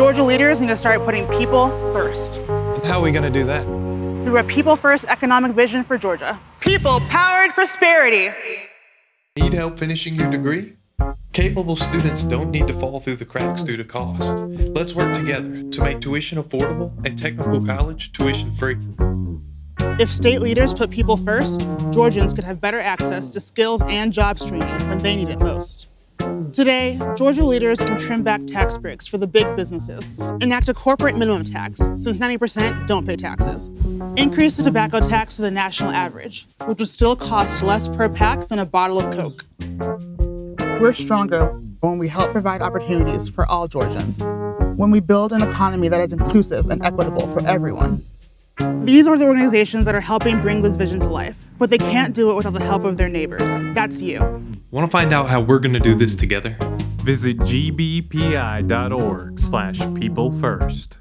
Georgia leaders need to start putting people first. And how are we going to do that? Through a people first economic vision for Georgia. People powered prosperity. Need help finishing your degree? Capable students don't need to fall through the cracks due to cost. Let's work together to make tuition affordable and technical college tuition free. If state leaders put people first, Georgians could have better access to skills and jobs training when they need it most. Today, Georgia leaders can trim back tax breaks for the big businesses, enact a corporate minimum tax, since 90% don't pay taxes, increase the tobacco tax to the national average, which would still cost less per pack than a bottle of Coke. We're stronger when we help provide opportunities for all Georgians, when we build an economy that is inclusive and equitable for everyone. These are the organizations that are helping bring this vision to life, but they can't do it without the help of their neighbors. That's you. Want to find out how we're going to do this together? Visit gbpi.org slash people first.